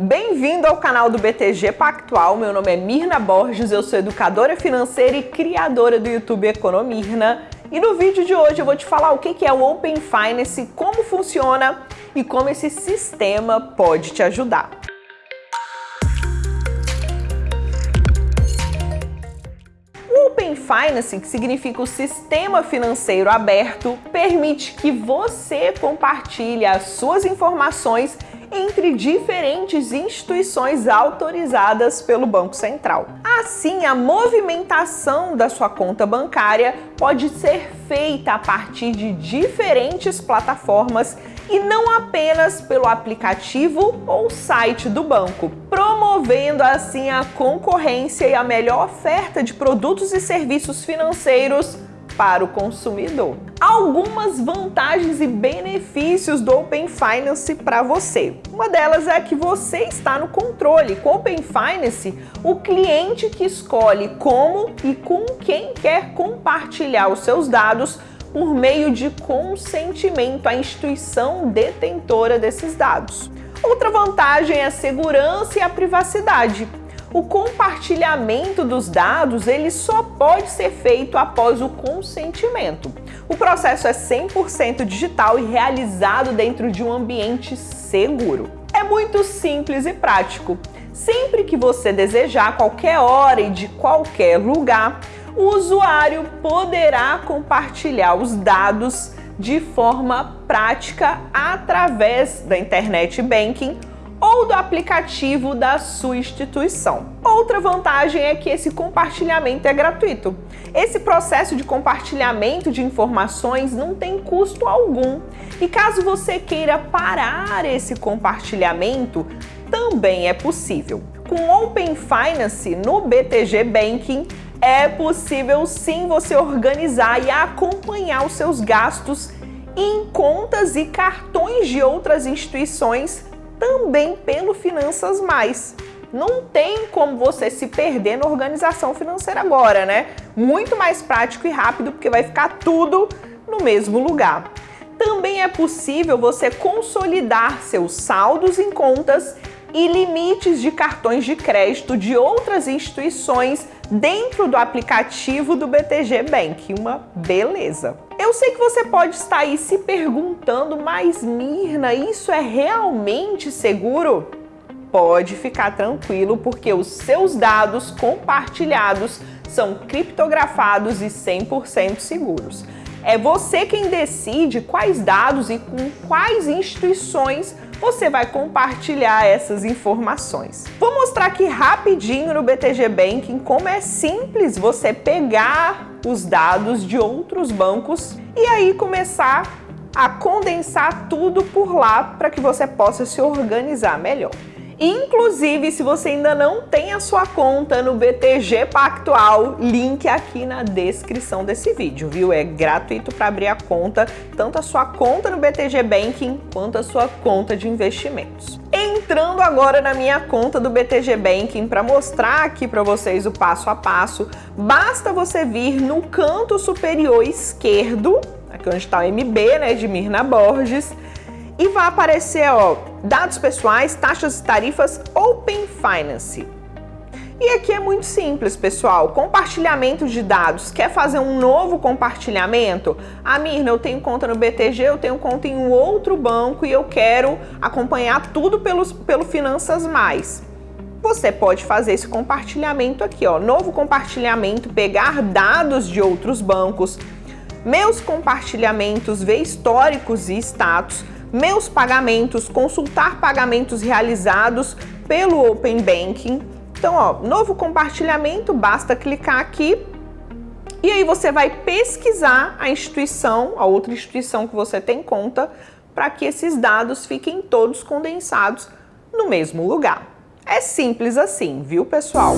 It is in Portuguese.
Bem-vindo ao canal do BTG Pactual, meu nome é Mirna Borges, eu sou educadora financeira e criadora do YouTube Economirna. E no vídeo de hoje eu vou te falar o que é o Open Finance, como funciona e como esse sistema pode te ajudar. Open Finance, que significa o sistema financeiro aberto, permite que você compartilhe as suas informações entre diferentes instituições autorizadas pelo Banco Central. Assim, a movimentação da sua conta bancária pode ser feita a partir de diferentes plataformas e não apenas pelo aplicativo ou site do banco, promovendo assim a concorrência e a melhor oferta de produtos e serviços financeiros para o consumidor. Algumas vantagens e benefícios do Open Finance para você. Uma delas é que você está no controle. Com o Open Finance, o cliente que escolhe como e com quem quer compartilhar os seus dados por meio de consentimento à instituição detentora desses dados. Outra vantagem é a segurança e a privacidade o compartilhamento dos dados ele só pode ser feito após o consentimento. O processo é 100% digital e realizado dentro de um ambiente seguro. É muito simples e prático. Sempre que você desejar, qualquer hora e de qualquer lugar, o usuário poderá compartilhar os dados de forma prática através da internet banking ou do aplicativo da sua instituição. Outra vantagem é que esse compartilhamento é gratuito. Esse processo de compartilhamento de informações não tem custo algum. E caso você queira parar esse compartilhamento, também é possível. Com Open Finance no BTG Banking, é possível sim você organizar e acompanhar os seus gastos em contas e cartões de outras instituições também pelo Finanças Mais. Não tem como você se perder na organização financeira agora, né? Muito mais prático e rápido, porque vai ficar tudo no mesmo lugar. Também é possível você consolidar seus saldos em contas e limites de cartões de crédito de outras instituições dentro do aplicativo do BTG Bank. Uma beleza! Eu sei que você pode estar aí se perguntando, mas Mirna, isso é realmente seguro? Pode ficar tranquilo, porque os seus dados compartilhados são criptografados e 100% seguros. É você quem decide quais dados e com quais instituições você vai compartilhar essas informações. Vou mostrar aqui rapidinho no BTG Banking como é simples você pegar os dados de outros bancos e aí começar a condensar tudo por lá para que você possa se organizar melhor. Inclusive, se você ainda não tem a sua conta no BTG Pactual, link aqui na descrição desse vídeo, viu? É gratuito para abrir a conta, tanto a sua conta no BTG Banking quanto a sua conta de investimentos. Entrando agora na minha conta do BTG Banking para mostrar aqui para vocês o passo a passo, basta você vir no canto superior esquerdo, aqui onde está o MB, né, de Mirna Borges, e vai aparecer, ó, dados pessoais, taxas e tarifas Open Finance. E aqui é muito simples, pessoal. Compartilhamento de dados. Quer fazer um novo compartilhamento? Ah, Mirna, eu tenho conta no BTG, eu tenho conta em um outro banco e eu quero acompanhar tudo pelos, pelo Finanças Mais. Você pode fazer esse compartilhamento aqui, ó. Novo compartilhamento, pegar dados de outros bancos, meus compartilhamentos, ver históricos e status, meus pagamentos, consultar pagamentos realizados pelo Open Banking. Então, ó, novo compartilhamento, basta clicar aqui e aí você vai pesquisar a instituição, a outra instituição que você tem conta, para que esses dados fiquem todos condensados no mesmo lugar. É simples assim, viu, pessoal?